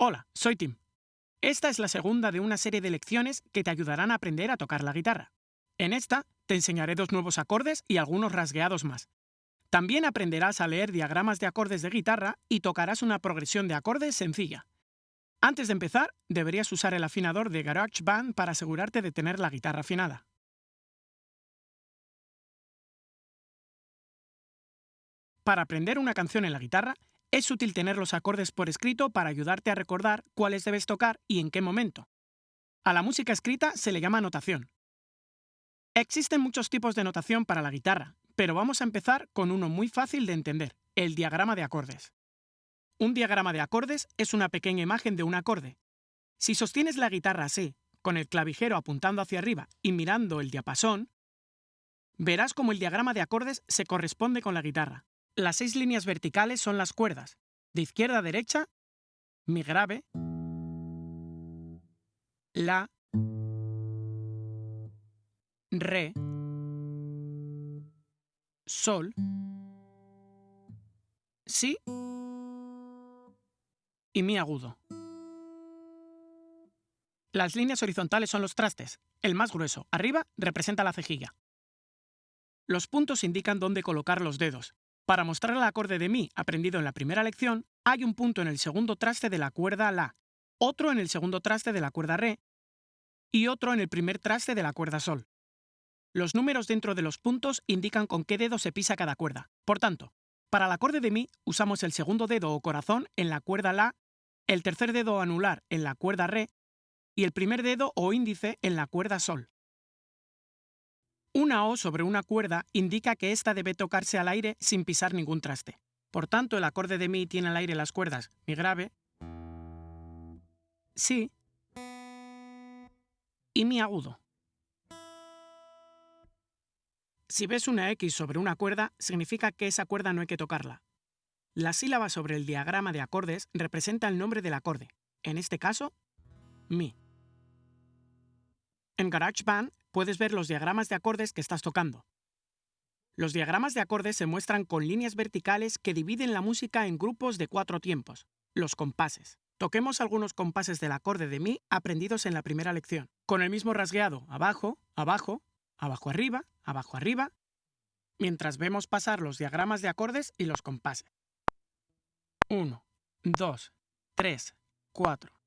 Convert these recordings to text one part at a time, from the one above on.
Hola, soy Tim. Esta es la segunda de una serie de lecciones que te ayudarán a aprender a tocar la guitarra. En esta te enseñaré dos nuevos acordes y algunos rasgueados más. También aprenderás a leer diagramas de acordes de guitarra y tocarás una progresión de acordes sencilla. Antes de empezar, deberías usar el afinador de GarageBand para asegurarte de tener la guitarra afinada. Para aprender una canción en la guitarra, es útil tener los acordes por escrito para ayudarte a recordar cuáles debes tocar y en qué momento. A la música escrita se le llama notación. Existen muchos tipos de notación para la guitarra, pero vamos a empezar con uno muy fácil de entender, el diagrama de acordes. Un diagrama de acordes es una pequeña imagen de un acorde. Si sostienes la guitarra así, con el clavijero apuntando hacia arriba y mirando el diapasón, verás cómo el diagrama de acordes se corresponde con la guitarra. Las seis líneas verticales son las cuerdas. De izquierda a derecha, mi grave, la, re, sol, si y mi agudo. Las líneas horizontales son los trastes. El más grueso, arriba, representa la cejilla. Los puntos indican dónde colocar los dedos. Para mostrar el acorde de Mi aprendido en la primera lección, hay un punto en el segundo traste de la cuerda La, otro en el segundo traste de la cuerda Re y otro en el primer traste de la cuerda Sol. Los números dentro de los puntos indican con qué dedo se pisa cada cuerda. Por tanto, para el acorde de Mi usamos el segundo dedo o corazón en la cuerda La, el tercer dedo anular en la cuerda Re y el primer dedo o índice en la cuerda Sol. Una O sobre una cuerda indica que ésta debe tocarse al aire sin pisar ningún traste. Por tanto, el acorde de Mi tiene al aire las cuerdas Mi grave, Si y Mi agudo. Si ves una X sobre una cuerda, significa que esa cuerda no hay que tocarla. La sílaba sobre el diagrama de acordes representa el nombre del acorde, en este caso, Mi. En GarageBand puedes ver los diagramas de acordes que estás tocando. Los diagramas de acordes se muestran con líneas verticales que dividen la música en grupos de cuatro tiempos, los compases. Toquemos algunos compases del acorde de Mi aprendidos en la primera lección, con el mismo rasgueado abajo, abajo, abajo arriba, abajo arriba, mientras vemos pasar los diagramas de acordes y los compases. 1, 2, 3, 4.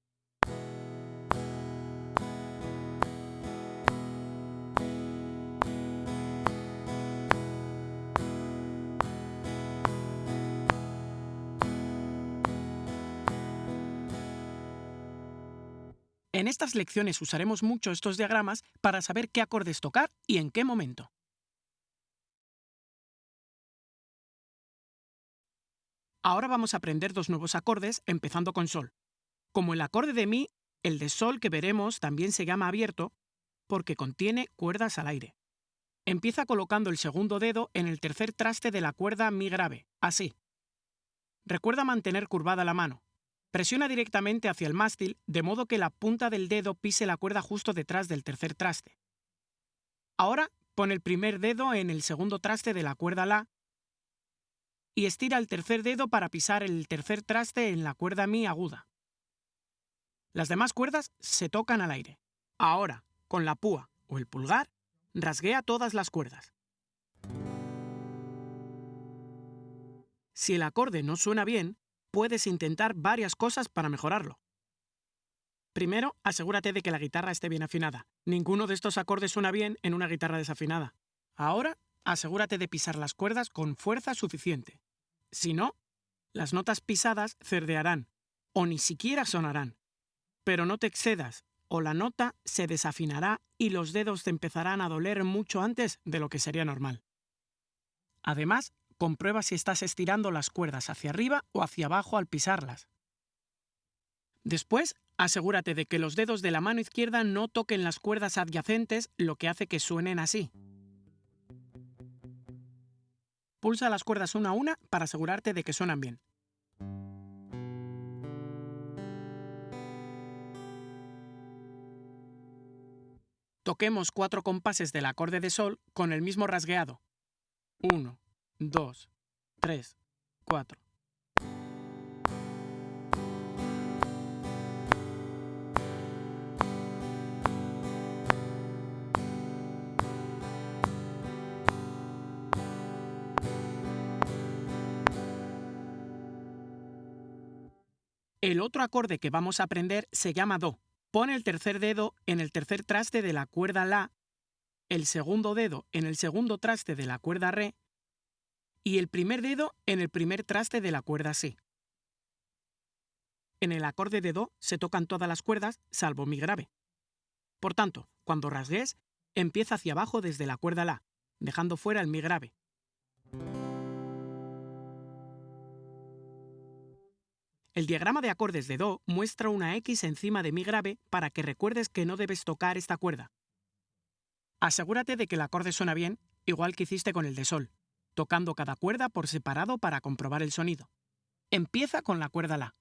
En estas lecciones usaremos mucho estos diagramas para saber qué acordes tocar y en qué momento. Ahora vamos a aprender dos nuevos acordes, empezando con Sol. Como el acorde de Mi, el de Sol que veremos también se llama abierto porque contiene cuerdas al aire. Empieza colocando el segundo dedo en el tercer traste de la cuerda Mi grave, así. Recuerda mantener curvada la mano, Presiona directamente hacia el mástil de modo que la punta del dedo pise la cuerda justo detrás del tercer traste. Ahora pon el primer dedo en el segundo traste de la cuerda La y estira el tercer dedo para pisar el tercer traste en la cuerda Mi aguda. Las demás cuerdas se tocan al aire. Ahora, con la púa o el pulgar, rasguea todas las cuerdas. Si el acorde no suena bien, puedes intentar varias cosas para mejorarlo. Primero, asegúrate de que la guitarra esté bien afinada. Ninguno de estos acordes suena bien en una guitarra desafinada. Ahora, asegúrate de pisar las cuerdas con fuerza suficiente. Si no, las notas pisadas cerdearán o ni siquiera sonarán. Pero no te excedas o la nota se desafinará y los dedos te empezarán a doler mucho antes de lo que sería normal. Además, comprueba si estás estirando las cuerdas hacia arriba o hacia abajo al pisarlas. Después, asegúrate de que los dedos de la mano izquierda no toquen las cuerdas adyacentes, lo que hace que suenen así. Pulsa las cuerdas una a una para asegurarte de que suenan bien. Toquemos cuatro compases del acorde de sol con el mismo rasgueado. 1, 2, 3, 4. El otro acorde que vamos a aprender se llama Do. Pone el tercer dedo en el tercer traste de la cuerda La, el segundo dedo en el segundo traste de la cuerda Re y el primer dedo en el primer traste de la cuerda Si. En el acorde de Do se tocan todas las cuerdas salvo Mi grave. Por tanto, cuando rasgues, empieza hacia abajo desde la cuerda La, dejando fuera el Mi grave. El diagrama de acordes de Do muestra una X encima de Mi grave para que recuerdes que no debes tocar esta cuerda. Asegúrate de que el acorde suena bien, igual que hiciste con el de Sol, tocando cada cuerda por separado para comprobar el sonido. Empieza con la cuerda La.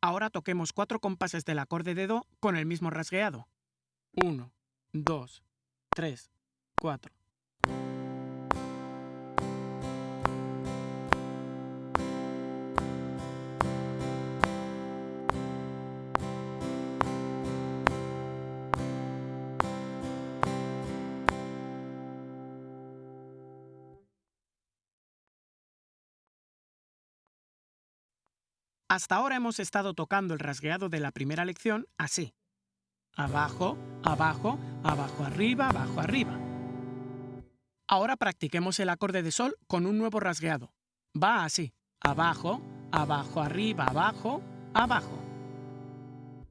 Ahora toquemos cuatro compases del acorde de Do con el mismo rasgueado. 1, 2, 3, 4. Hasta ahora hemos estado tocando el rasgueado de la primera lección así. Abajo, abajo, abajo, arriba, abajo, arriba. Ahora practiquemos el acorde de sol con un nuevo rasgueado. Va así. Abajo, abajo, arriba, abajo, abajo.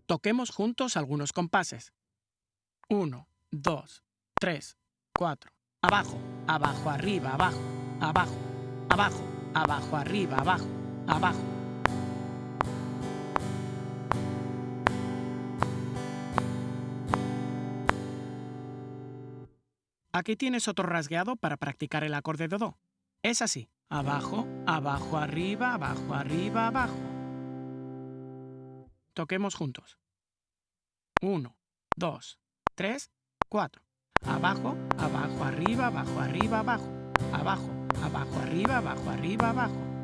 Toquemos juntos algunos compases. 1, 2, 3, 4. Abajo, abajo, arriba, abajo, abajo, abajo, abajo, arriba, abajo, abajo. Aquí tienes otro rasgueado para practicar el acorde de Do. Es así. Abajo, abajo, arriba, abajo, arriba, abajo. Toquemos juntos. 1, 2, 3, 4. Abajo, abajo, arriba, abajo, arriba, abajo. Abajo, abajo, arriba, abajo, arriba, abajo.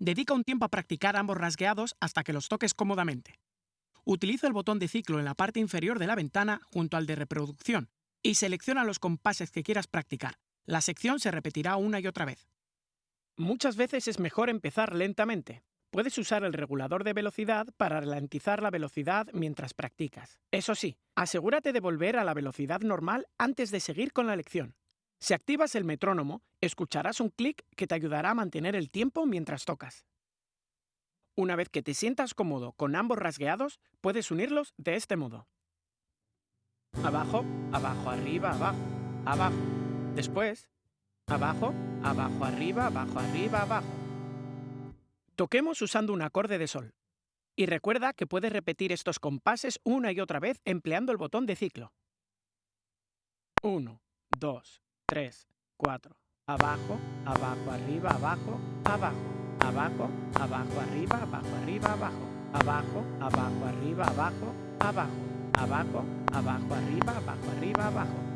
Dedica un tiempo a practicar ambos rasgueados hasta que los toques cómodamente. Utiliza el botón de ciclo en la parte inferior de la ventana junto al de reproducción y selecciona los compases que quieras practicar. La sección se repetirá una y otra vez. Muchas veces es mejor empezar lentamente. Puedes usar el regulador de velocidad para ralentizar la velocidad mientras practicas. Eso sí, asegúrate de volver a la velocidad normal antes de seguir con la lección. Si activas el metrónomo, escucharás un clic que te ayudará a mantener el tiempo mientras tocas. Una vez que te sientas cómodo con ambos rasgueados, puedes unirlos de este modo. Abajo, abajo, arriba, abajo, abajo. Después, abajo, abajo, arriba, abajo, arriba, abajo. Toquemos usando un acorde de sol. Y recuerda que puedes repetir estos compases una y otra vez empleando el botón de ciclo. 1, 2, 3, 4. Abajo, abajo, arriba, abajo, abajo. Abajo, abajo, arriba, abajo, arriba, abajo. Abajo, abajo, arriba, abajo, abajo. Abajo, abajo, arriba, abajo, arriba, abajo.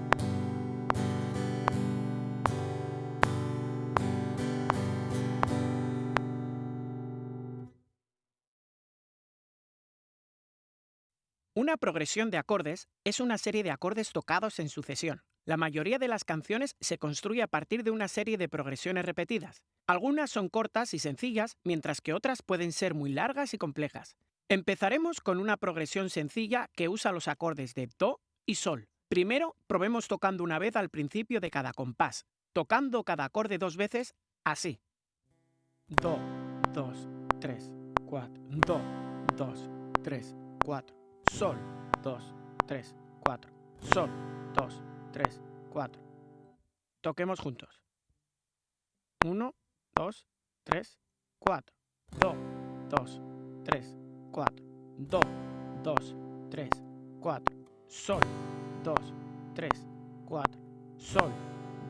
Una progresión de acordes es una serie de acordes tocados en sucesión. La mayoría de las canciones se construye a partir de una serie de progresiones repetidas. Algunas son cortas y sencillas, mientras que otras pueden ser muy largas y complejas. Empezaremos con una progresión sencilla que usa los acordes de Do y Sol. Primero, probemos tocando una vez al principio de cada compás, tocando cada acorde dos veces, así. Do, 2, 3, 4, Do, 2, 3, 4. Sol, 2, 3, 4. Sol, 2, 3, 4. Toquemos juntos. 1, 2, 3, 4. Do, 2, 3, 4. Do, 2, 3, 4. Sol, 2, 3, 4. Sol,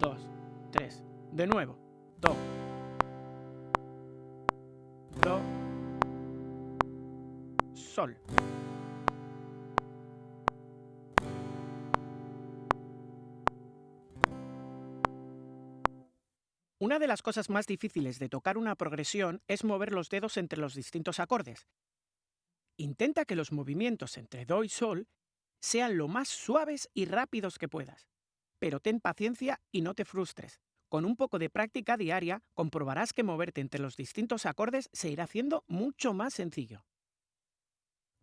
2, 3. De nuevo. Do. Do. Sol. Una de las cosas más difíciles de tocar una progresión es mover los dedos entre los distintos acordes. Intenta que los movimientos entre Do y Sol sean lo más suaves y rápidos que puedas. Pero ten paciencia y no te frustres. Con un poco de práctica diaria comprobarás que moverte entre los distintos acordes se irá haciendo mucho más sencillo.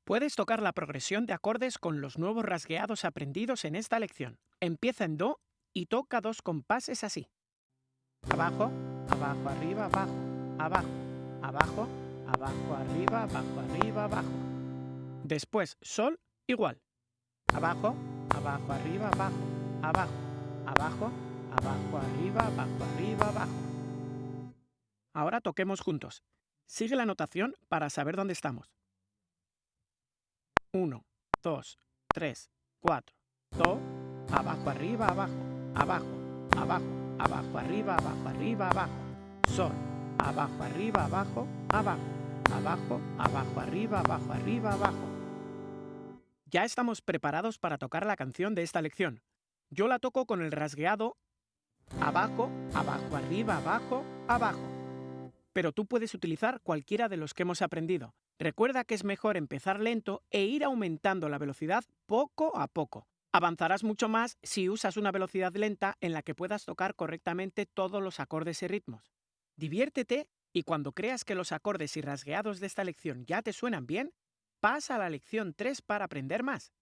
Puedes tocar la progresión de acordes con los nuevos rasgueados aprendidos en esta lección. Empieza en Do y toca dos compases así. Abajo, abajo, arriba, abajo, abajo, abajo, abajo, arriba, abajo, arriba, abajo. Después, Sol, igual. Abajo, abajo, arriba, abajo, abajo, abajo, abajo, arriba, abajo, arriba, abajo. Ahora toquemos juntos. Sigue la notación para saber dónde estamos. 1, 2, 3, 4. Do, abajo, arriba, abajo, abajo, abajo, abajo, arriba, abajo, arriba, abajo. Sol, abajo, arriba, abajo, abajo, abajo, abajo, arriba, abajo, arriba, abajo. Ya estamos preparados para tocar la canción de esta lección. Yo la toco con el rasgueado abajo, abajo, arriba, abajo, abajo. Pero tú puedes utilizar cualquiera de los que hemos aprendido. Recuerda que es mejor empezar lento e ir aumentando la velocidad poco a poco. Avanzarás mucho más si usas una velocidad lenta en la que puedas tocar correctamente todos los acordes y ritmos. Diviértete y cuando creas que los acordes y rasgueados de esta lección ya te suenan bien, pasa a la lección 3 para aprender más.